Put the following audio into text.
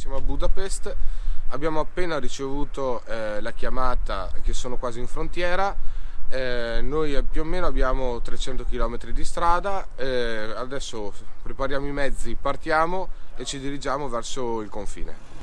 Siamo a Budapest, abbiamo appena ricevuto eh, la chiamata che sono quasi in frontiera, eh, noi più o meno abbiamo 300 km di strada, eh, adesso prepariamo i mezzi, partiamo e ci dirigiamo verso il confine.